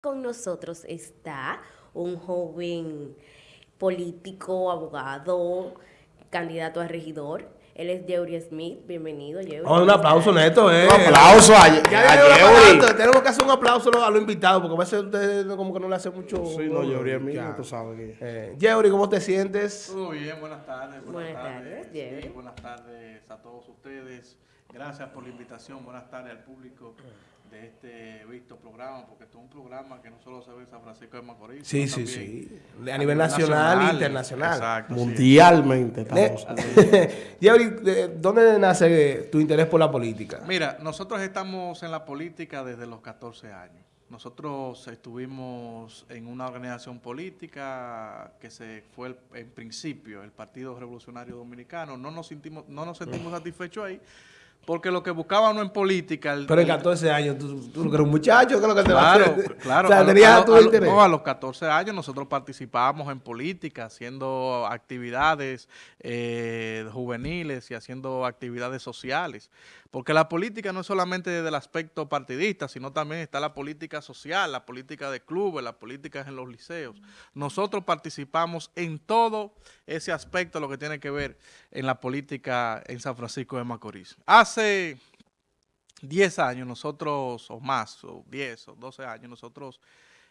Con nosotros está un joven político, abogado, candidato a regidor. Él es Yeuri Smith. Bienvenido, Yeuri. Oh, un aplauso, Neto, eh. Un aplauso a, Ya a Yeuri. Tenemos que hacer un aplauso a los invitados, porque a veces ustedes como que no le hacen mucho... Sí, no, Yeuri es mío, tú sabes que... Eh, Yeuri, ¿cómo te sientes? Todo bien, buenas tardes. Buenas tardes, Sí, Jerry. buenas tardes a todos ustedes. Gracias por la invitación. Buenas tardes al público de este visto programa, porque esto es un programa que no solo se ve en San Francisco de Macorís, Sí, sino sí, sí. A nivel nacional e internacional. Exacto. sí. Mundialmente Ne- estamos. Yeuri, ¿de ¿dónde nace tu interés por la política? Mira, nosotros estamos en la política desde los 14 años. Nosotros estuvimos en una organización política que se fue el- en principio el Partido Revolucionario Dominicano. No nos sentimos, no nos sentimos satisfechos ahí, porque lo que buscábamos en política... el- Pero en el- 14 años, tú, tú eres un muchacho, ¿qué es lo que te va a Claro, hacer? claro. O sea, a tenías tu interés. no, los 14 años nosotros participábamos en política, haciendo actividades eh, juveniles y haciendo actividades sociales. Porque la política no es solamente desde el aspecto partidista, sino también está la política social, la política de clubes, las políticas en los liceos. Nosotros participamos en todo ese aspecto, lo que tiene que ver en la política en San Francisco de Macorís. Hace 10 años nosotros, o más, o 10 o 12 años, nosotros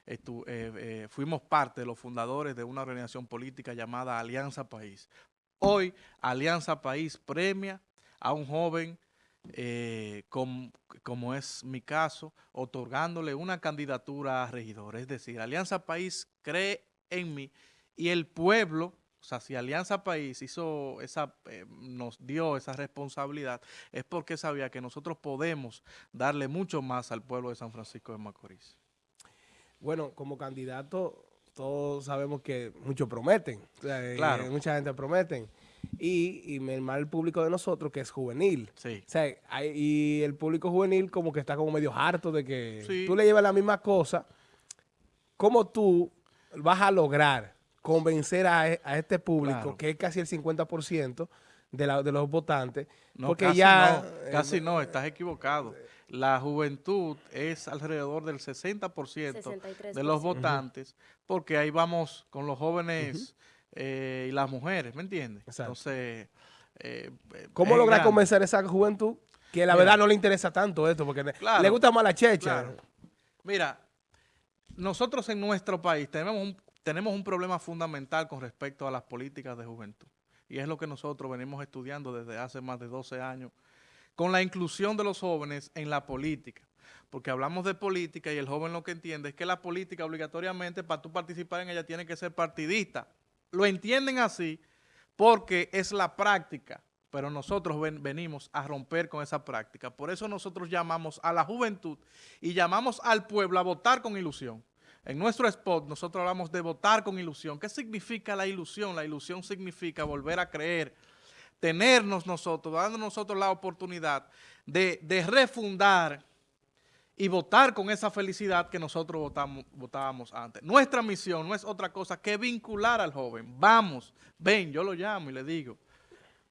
eh, eh, fuimos parte de los fundadores de una organización política llamada Alianza País. Hoy, Alianza País premia a un joven, eh, com- como es mi caso, otorgándole una candidatura a regidor. Es decir, Alianza País cree en mí y el pueblo, sea, si Alianza País hizo esa, eh, nos dio esa responsabilidad, es porque sabía que nosotros podemos darle mucho más al pueblo de San Francisco de Macorís. Bueno, como candidato, todos sabemos que muchos prometen. O sea, eh, Claro. mucha gente prometen. Y, el público de nosotros, que es juvenil. Sí. O sea, hay- y el público juvenil como que está como medio harto de que Sí. tú le llevas la misma cosa. ¿Cómo tú vas a lograr convencer a, e- a este público, Claro. que es casi el 50% de, la- de los votantes? No, porque casi ya... no, eh, casi no, estás equivocado. La juventud es alrededor del 60% 63%. de los votantes, porque ahí vamos con los jóvenes eh, y las mujeres, ¿me entiendes? Exacto. Entonces, eh, ¿Cómo lograr grande. convencer a esa juventud que la Mira. verdad no le interesa tanto esto? Porque Claro. le gusta más la checha. Claro. Mira, nosotros en nuestro país tenemos un, tenemos un problema fundamental con respecto a las políticas de juventud. Y es lo que nosotros venimos estudiando desde hace más de 12 años, con la inclusión de los jóvenes en la política. Porque hablamos de política y el joven lo que entiende es que la política obligatoriamente para tú participar en ella tiene que ser partidista. Lo entienden así porque es la práctica, pero nosotros ven- venimos a romper con esa práctica. Por eso nosotros llamamos a la juventud y llamamos al pueblo a votar con ilusión. En nuestro spot nosotros hablamos de votar con ilusión. ¿Qué significa la ilusión? La ilusión significa volver a creer, tenernos nosotros, dando nosotros la oportunidad de, refundar y votar con esa felicidad que nosotros votamos, votábamos antes. Nuestra misión no es otra cosa que vincular al joven. Vamos, ven, yo lo llamo y le digo,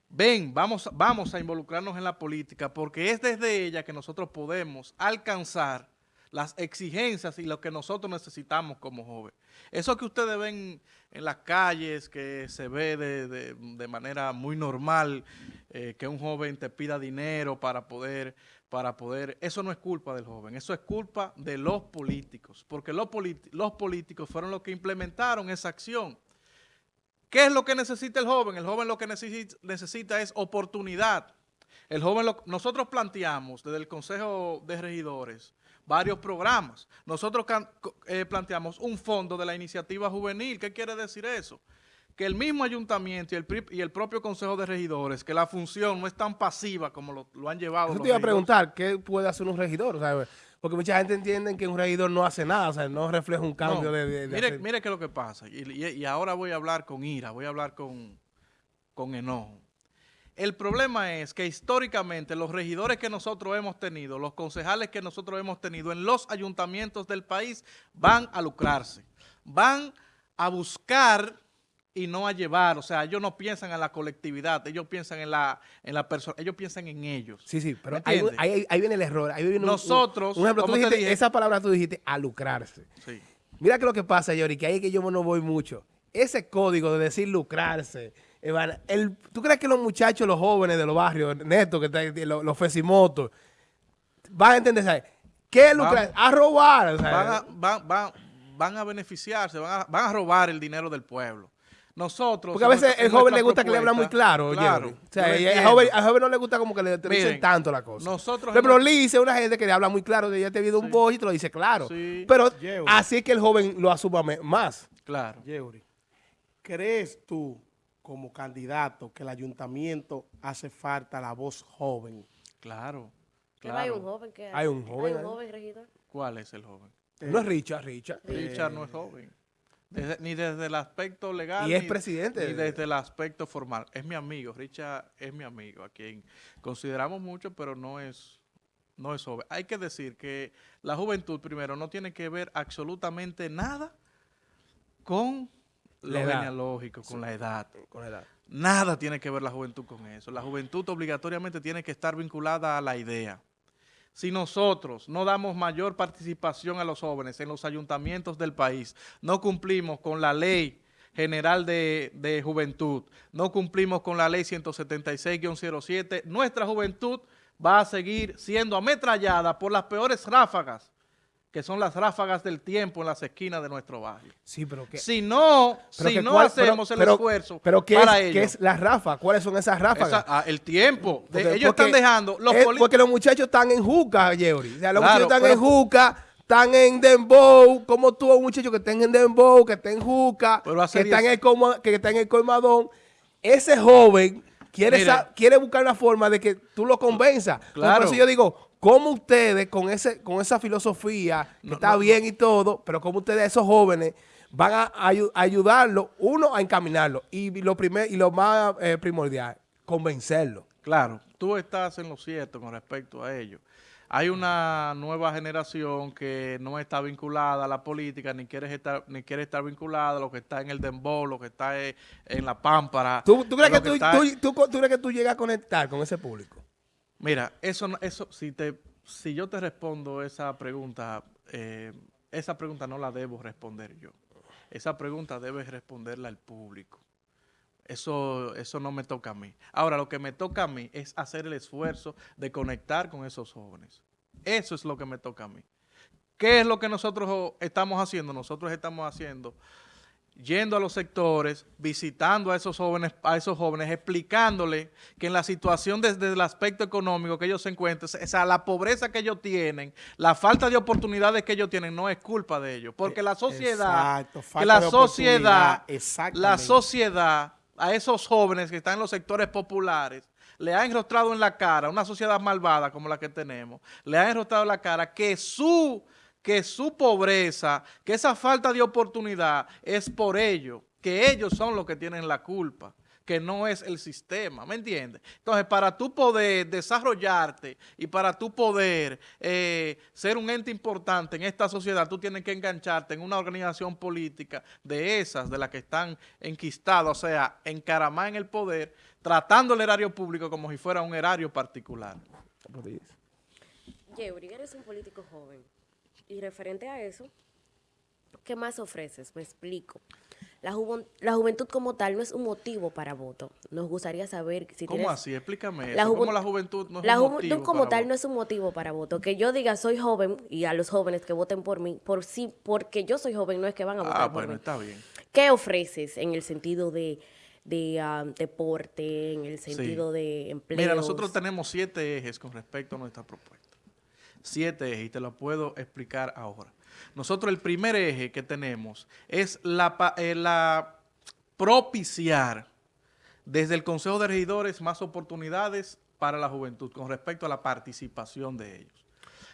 ven, vamos, vamos a involucrarnos en la política porque es desde ella que nosotros podemos alcanzar las exigencias y lo que nosotros necesitamos como joven. Eso que ustedes ven en las calles, que se ve de, de- manera muy normal, eh, que un joven te pida dinero para poder, para poder, eso no es culpa del joven, eso es culpa de los políticos, porque los, los políticos fueron los que implementaron esa acción. ¿Qué es lo que necesita el joven? El joven lo que necesita, necesita es oportunidad. El joven, lo- nosotros planteamos desde el Consejo de Regidores varios programas. Nosotros eh, planteamos un fondo de la iniciativa juvenil. ¿Qué quiere decir eso? Que el mismo ayuntamiento y el, pri- y el propio Consejo de Regidores, que la función no es tan pasiva como lo, lo han llevado los te iba a preguntar, ¿qué puede hacer un regidor? O sea, porque mucha gente entiende que un regidor no hace nada, o sea, no refleja un cambio No, de, de- de mire, hacer- mire qué es lo que pasa. Y, y- y ahora voy a hablar con ira, voy a hablar con, con enojo. El problema es que históricamente los regidores que nosotros hemos tenido, los concejales que nosotros hemos tenido en los ayuntamientos del país van a lucrarse, van a buscar y no a llevar. O sea, ellos no piensan en la colectividad, ellos piensan en la, en la persona, ellos piensan en ellos. Sí, sí, pero ¿Me ahí, entiendes? ahí- ahí viene el error. Ahí viene un- un- Nosotros, un, ejemplo, dijiste, dije- esa palabra tú dijiste, a lucrarse. Sí. Mira que lo que pasa, Yori, que ahí es que yo no voy mucho. Ese código de decir lucrarse, El, ¿tú crees que los muchachos, los jóvenes de los barrios, Neto, que los, los fesimotos, van a entender, ¿sabes? ¿Qué es lucrar? A robar, ¿sabes? Van a, van, van, van a beneficiarse, van a, van a robar el dinero del pueblo. Nosotros... Porque a veces el joven le gusta que le habla muy claro, Claro. O sea, al joven, al joven no le gusta como que le dicen Miren, tanto la cosa. nosotros Pero hemos- Lice es una gente que le habla muy claro, de ella te viene un voz y te lo dice claro. Sí. Pero así es que el joven lo asuma más. Claro. Yeuri, ¿crees tú como candidato que el ayuntamiento hace falta la voz joven? Claro. Pero hay un Claro. joven que Hay un joven Hay un joven regidor. ¿Cuál es el joven? No es Richard, Richard. Richard no es joven. Desde- ni desde el aspecto legal. Y es ni- presidente. Ni desde el aspecto formal. Es mi amigo. Richard es mi amigo, a quien consideramos mucho, pero no es, no es joven. Hay que decir que la juventud, primero, no tiene que ver absolutamente nada con lo genealógico, con la edad. Con la edad. Nada tiene que ver la juventud con eso. La juventud obligatoriamente tiene que estar vinculada a la idea. Si nosotros no damos mayor participación a los jóvenes en los ayuntamientos del país, no cumplimos con la ley general de, de juventud, no cumplimos con la ley 176-07, nuestra juventud va a seguir siendo ametrallada por las peores ráfagas, que son las ráfagas del tiempo en las esquinas de nuestro barrio. Sí, pero que... Si no, pero si que no cuál- pero- hacemos el pero- esfuerzo pero ¿qué para es, ello, ¿qué es la rafa? ¿Cuáles son esas ráfagas? esa- ah, el tiempo. Porque- ellos porque están dejando. Los es porque los muchachos están en juca, Yeuri. O sea, los Claro, muchachos están en juca, están en dembow. Como tú, un muchacho que está en dembow, que está en juca, que está, en el coma- que está en el colmadón. Ese joven quiere, Mire. sa- quiere buscar una forma de que tú lo convenzas. Claro. Por eso yo digo, ¿cómo ustedes con ese con esa filosofía, que No, está no. bien y todo, pero cómo ustedes, esos jóvenes, van a ayu- ayudarlo, uno, a encaminarlo, y lo, primer, y lo más eh, primordial, convencerlo. Claro, tú estás en lo cierto con respecto a ello. Hay una nueva generación que no está vinculada a la política, ni quiere estar, ni quiere estar vinculada a lo que está en el dembow, lo que está en, en la pámpara. ¿Tú, tú crees que tú, está- tú- tú- tú crees que tú llegas a conectar con ese público? Mira, eso, eso si, te, si yo te respondo esa pregunta, eh, esa pregunta no la debo responder yo. Esa pregunta debe responderla el público. Eso, eso no me toca a mí. Ahora, lo que me toca a mí es hacer el esfuerzo de conectar con esos jóvenes. Eso es lo que me toca a mí. ¿Qué es lo que nosotros estamos haciendo? Nosotros estamos haciendo yendo a los sectores, visitando a esos jóvenes, a esos jóvenes, explicándole que en la situación desde el aspecto económico que ellos se encuentran, o sea, la pobreza que ellos tienen, la falta de oportunidades que ellos tienen, no es culpa de ellos, porque la sociedad, Exacto, que falta la sociedad, la sociedad, a esos jóvenes que están en los sectores populares, le ha enrostrado en la cara, una sociedad malvada como la que tenemos, le ha enrostrado en la cara que su que su pobreza, que esa falta de oportunidad es por ellos, que ellos son los que tienen la culpa, que no es el sistema, ¿me entiendes? Entonces, para tú poder desarrollarte y para tú poder eh, ser un ente importante en esta sociedad, tú tienes que engancharte en una organización política de esas, de las que están enquistadas, o sea, encaramadas en el poder, tratando el erario público como si fuera un erario particular. Yeuri, eres un político joven. Y referente a eso, ¿qué más ofreces? Me explico. La, juven- la juventud como tal no es un motivo para voto. Nos gustaría saber si ¿Cómo tienes... así? Explícame La eso. ¿Cómo la juventud no es la un juventud como para tal no es un motivo para voto. Que yo diga soy joven y a los jóvenes que voten por mí, por sí, porque yo soy joven, no es que van a votar Ah, por bueno, mí. está bien. ¿Qué ofreces en el sentido de, de ah, deporte, en el Sí. sentido de empleo? Mira, nosotros tenemos siete ejes con respecto a nuestra propuesta. Siete ejes, y te lo puedo explicar ahora. Nosotros el primer eje que tenemos es eh, la propiciar desde el Consejo de Regidores más oportunidades para la juventud con respecto a la participación de ellos.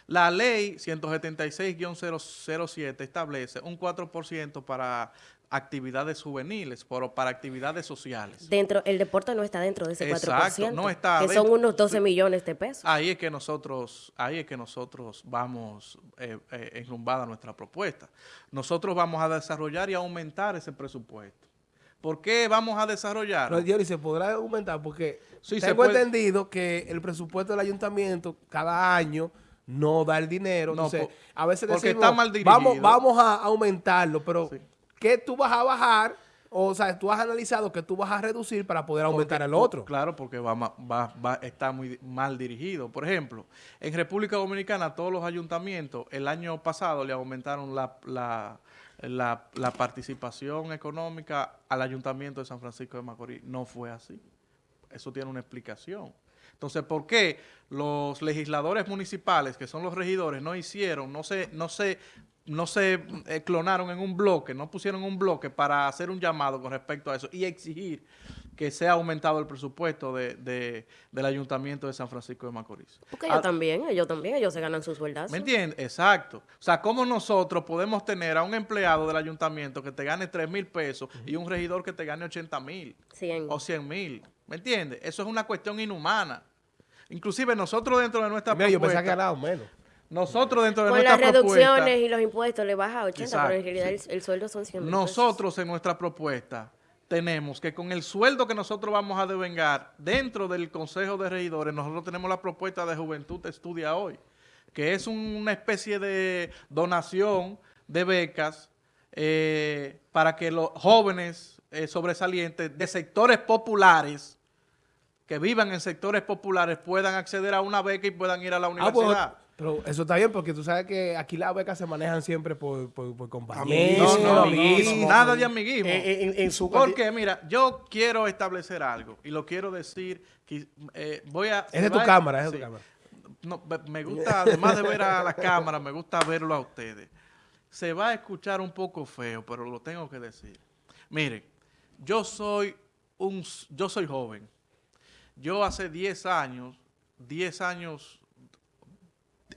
La ley 176-007 establece un 4% para actividades juveniles, por- para actividades sociales. Dentro, el deporte no está dentro de ese 4%. Exacto, no está Que dentro. son unos 12 millones de pesos. Ahí es que nosotros, ahí es que nosotros vamos eh, eh, enrumbada nuestra propuesta. Nosotros vamos a desarrollar y aumentar ese presupuesto ¿Por qué vamos a desarrollar? Pero Jerry, se podrá aumentar porque Sí, se tengo puede. entendido que el presupuesto del ayuntamiento cada año no da el dinero. No, Entonces, a veces porque decimos, está mal vamos, dirigido. vamos a aumentarlo, pero Sí. ¿Qué tú vas a bajar? O sea, tú has analizado que tú vas a reducir para poder aumentar Porque- el otro. Claro, porque va, va, va- está muy mal dirigido. Por ejemplo, en República Dominicana todos los ayuntamientos el año pasado le aumentaron la, la, la- la participación económica al ayuntamiento de San Francisco de Macorís. No fue así. Eso tiene una explicación. Entonces, ¿por qué los legisladores municipales, que son los regidores, no hicieron, no se, no se, no se eh, clonaron en un bloque, no pusieron un bloque para hacer un llamado con respecto a eso y exigir que sea aumentado el presupuesto de, de- del ayuntamiento de San Francisco de Macorís? Porque ellos Ah, también, ellos también, ellos se ganan sus sueldas. ¿Me entiendes? Exacto. O sea, ¿cómo nosotros podemos tener a un empleado del ayuntamiento que te gane 3 mil pesos y un regidor que te gane 80 mil? O 100 mil. ¿Me entiendes? Eso es una cuestión inhumana. Inclusive nosotros dentro de nuestra Mira, yo pensaba que propuesta, ganaba menos. Nosotros dentro de Con nuestra las reducciones y los impuestos le baja a 80, pero en realidad el, el sueldo son 100 mil pesos. nosotros en nuestra propuesta tenemos que con el sueldo que nosotros vamos a devengar dentro del Consejo de Regidores, nosotros tenemos la propuesta de Juventud Estudia Hoy, que es un- una especie de donación de becas eh, para que los jóvenes eh, sobresalientes de sectores populares que vivan en sectores populares puedan acceder a una beca y puedan ir a la Ah, pues, universidad. Pero eso está bien porque tú sabes que aquí las becas se manejan siempre por, por, por no, no, amiguismo. nada de amiguismo. En, en su Porque, mira, yo quiero establecer algo y lo quiero decir. que, eh, voy a. Es va tu cámara, es sí. tu cámara. No, me- gusta, además de ver a la cámara, me gusta verlo a ustedes. Se va a escuchar un poco feo, pero lo tengo que decir. Miren, yo soy un, yo soy joven. Yo hace 10 años, 10 años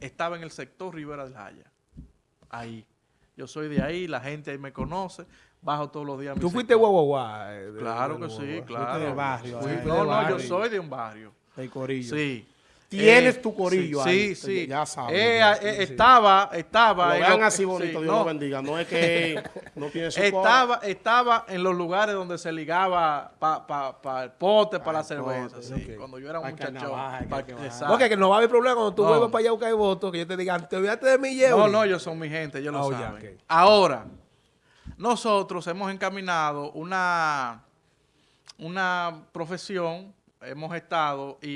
estaba en el sector Rivera del Jaya. Ahí. Yo soy de ahí, la gente ahí me conoce, bajo todos los días. a mi Tú fuiste guau, eh, de- Claro de que sí, claro. de barrio, Fui- eh. no, de no, yo soy de un barrio. El corillo. Sí. Tienes Eh, tu corillo sí, ahí, Sí, sí. ya sabes. Eh, ya. eh, Estaba, estaba. Lo vean lo- así bonito, Dios no, lo bendiga. No es que no tiene su Estaba, estaba en los lugares donde se ligaba para pa, pa el pote, para la cerveza. pote, sí, ok. Cuando yo era un exacto. Porque que no va a haber problema cuando tú No. vuelvas para allá a buscar el voto, que yo te digan, te olvidaste de mi Yeuri. No, no, ellos son mi gente, ellos lo Oh, ya, saben. Ahora, nosotros hemos encaminado una, una profesión, hemos estado, y,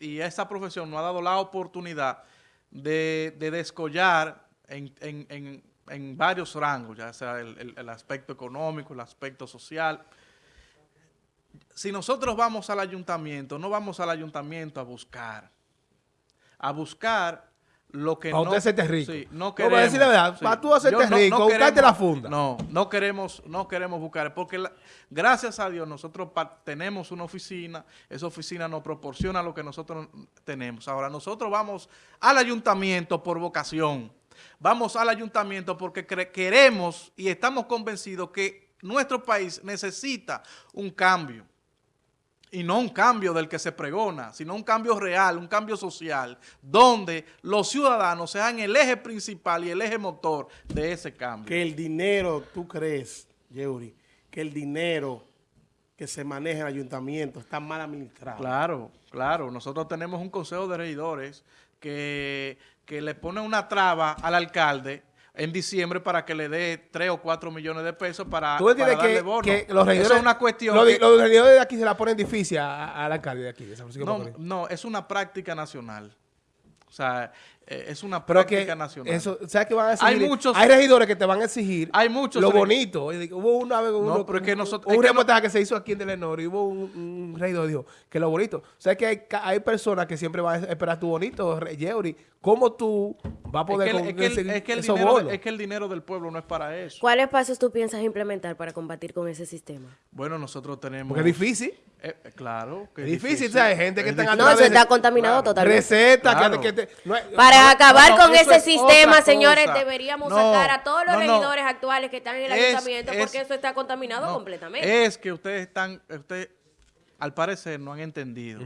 y- y esa profesión nos ha dado la oportunidad de, de descollar en, en- en- en varios rangos, ya sea el, el- el aspecto económico, el aspecto social. Si nosotros vamos al ayuntamiento, no vamos al ayuntamiento a buscar, a buscar lo que Pa' no... usted hacerte rico. Sí, No, no para queremos. decir la verdad, pa' tú hacerte Yo rico, buscarte la funda. No, no queremos, no queremos buscar, porque la- gracias a Dios nosotros tenemos una oficina, esa oficina nos proporciona lo que nosotros tenemos. Ahora, nosotros vamos al ayuntamiento por vocación, vamos al ayuntamiento porque queremos y estamos convencidos que nuestro país necesita un cambio. Y no un cambio del que se pregona, sino un cambio real, un cambio social, donde los ciudadanos sean el eje principal y el eje motor de ese cambio. Que el dinero, tú crees, Yeuri, que el dinero que se maneja en el ayuntamiento está mal administrado. Claro, claro. Nosotros tenemos un consejo de regidores que, que le pone una traba al alcalde en diciembre para que le dé 3 o 4 millones de pesos para, Tú para darle que, bono. que los regidores... Eso es una cuestión... Los, que- los regidores de aquí se la ponen difícil al alcalde de aquí, de San Francisco no, Macorís. no, es una práctica nacional. O sea, eh, es una Pero práctica que nacional. eso, ¿sabes qué van a Hay muchos- Hay regidores que te van a exigir Hay muchos lo bonito. Hubo una vez uno- pero es que nosotros- un es que no- reportaje que se hizo aquí en Telenor y hubo un, un regidor que dijo que lo bonito. O sea, que hay, hay personas que siempre van a esperar tu bonito, Yeuri. ¿Cómo tú vas a Es poder que, el- es que el- conseguir es que el esos dinero, bonos? es que el dinero del pueblo no es para eso. ¿Cuáles pasos tú piensas implementar para combatir con ese sistema? Bueno, nosotros tenemos... Porque es difícil. Eh, eh, claro. que Es difícil, ¿sabes? Gente que Es están difícil. No, atrás eso está contaminado totalmente. Recetas que- Claro. que, te- no hay- Para acabar no, con ese es sistema, señores, deberíamos No, sacar a todos los no, no. regidores actuales que están en el Es- ayuntamiento es- porque eso está contaminado No, completamente. Es que ustedes están, ustedes al parecer no han entendido.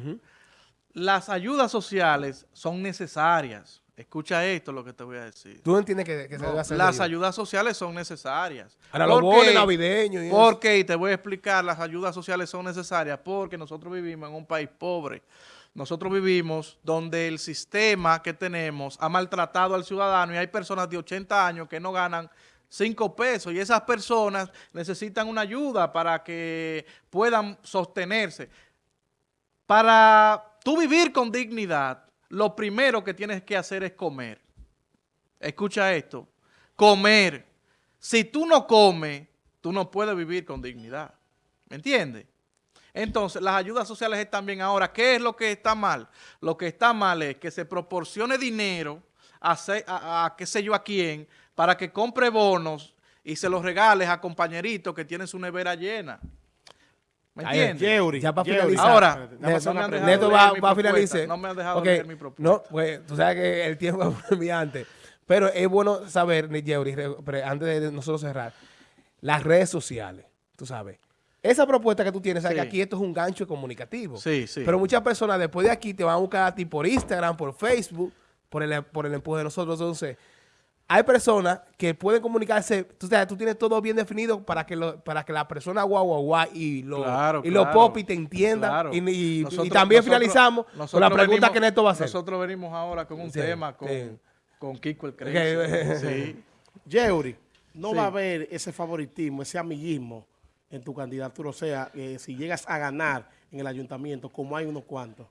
Las ayudas sociales son necesarias Escucha esto lo que te voy a decir. ¿Tú entiendes que, que se debe hacer? las ayuda? ayudas sociales son necesarias. Ahora los ¿Por bonos navideños y eso. ¿Por qué? Y te voy a explicar, las ayudas sociales son necesarias porque nosotros vivimos en un país pobre. Nosotros vivimos donde el sistema que tenemos ha maltratado al ciudadano y hay personas de 80 años que no ganan 5 pesos y esas personas necesitan una ayuda para que puedan sostenerse. Para tú vivir con dignidad, lo primero que tienes que hacer es comer. Escucha esto, comer. Si tú no comes, tú no puedes vivir con dignidad. ¿Me entiendes? Entonces, las ayudas sociales están bien ahora. ¿Qué es lo que está mal? Lo que está mal es que se proporcione dinero a, se- a- a qué sé yo a quién para que compre bonos y se los regales a compañeritos que tienen su nevera llena. ¿Me entiendes? Ya para finalizar. Ahora, Neto, no Neto va, a propuesta, finalizar. no me han dejado Ok, leer mi propuesta. No, pues tú sabes que el tiempo es antes. Pero es bueno saber, Yeuri, antes de nosotros cerrar, las redes sociales, tú sabes. Esa propuesta que tú tienes, sabes Sí. que aquí esto es un gancho comunicativo. Sí, sí. Pero muchas personas después de aquí te van a buscar a ti por Instagram, por Facebook, por el, por el empuje de nosotros. Entonces, hay personas que pueden comunicarse, tú, sabes, tú tienes todo bien definido para que lo, para que la persona guau guau guau y los Claro, y claro. popis te entiendan. Claro. Y, y- y Nosotros- también nosotros- finalizamos con la pregunta venimos- que Neto va a hacer. Nosotros venimos ahora con un Sí, tema con, sí. con Kiko el. Crazy. Sí. Yeuri, no Sí. va a haber ese favoritismo, ese amiguismo en tu candidatura. O sea, eh, si llegas a ganar en el ayuntamiento, como hay unos cuantos.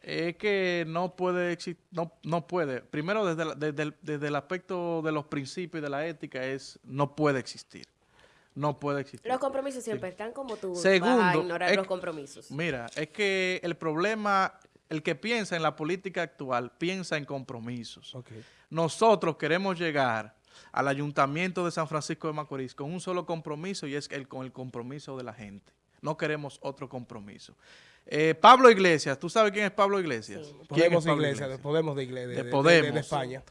Es que no puede exi- no, no puede. Primero, desde, la- desde, el, desde el aspecto de los principios y de la ética, es no puede existir. No puede existir. Los compromisos siempre están como tú vas a Segundo, ignorar es los compromisos. Mira, es que el problema, el que piensa en la política actual, piensa en compromisos. Ok. Nosotros queremos llegar al ayuntamiento de San Francisco de Macorís con un solo compromiso y es el, con el compromiso de la gente. No queremos otro compromiso. Eh, Pablo Iglesias, ¿tú sabes quién es Pablo Iglesias? ¿Quién es Podemos de Pablo iglesia, de Podemos de iglesia, de, De de- Podemos. de- de España.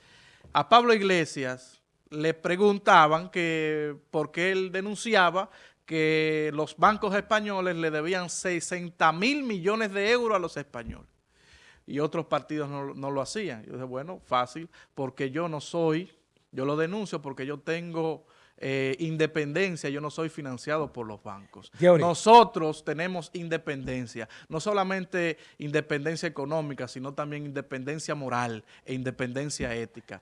A Pablo Iglesias le preguntaban que por qué él denunciaba que los bancos españoles le debían 60 mil millones de euros a los españoles y otros partidos no, no lo hacían. Yo dije, bueno, fácil, porque yo no soy, yo lo denuncio porque yo tengo eh, independencia, yo no soy financiado por los bancos. Nosotros tenemos independencia, no solamente independencia económica, sino también independencia moral e independencia ética.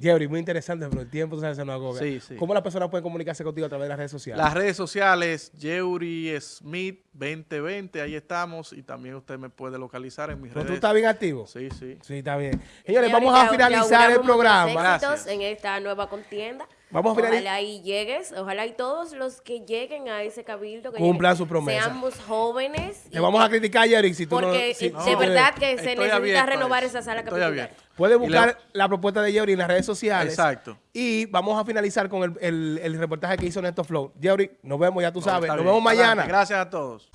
Jerry, muy interesante, pero el tiempo se nos agobia. Sí, sí. ¿Cómo las personas pueden comunicarse contigo a través de las redes sociales? Las redes sociales, Yeuri Smith 2020, ahí estamos y también usted me puede localizar en mis ¿Pero redes. tú estás bien activo? Sí, sí. Sí, está bien. Señores, vamos a finalizar el programa. Gracias. en esta nueva contienda. Vamos a finalizar- Ojalá y llegues, ojalá y todos los que lleguen a ese cabildo que Cumplan lleguen, su promesa. seamos jóvenes. Te y vamos a criticar, Jerry, si tú no... porque eh, si de verdad que se necesita renovar esa sala Estoy le- buscar la propuesta de Jerry en las redes sociales. Exacto. Y vamos a finalizar con el, el- el reportaje que hizo Neto Flow. Jerry, nos vemos, ya tú No, sabes. Nos bien. vemos mañana. Adelante. Gracias a todos.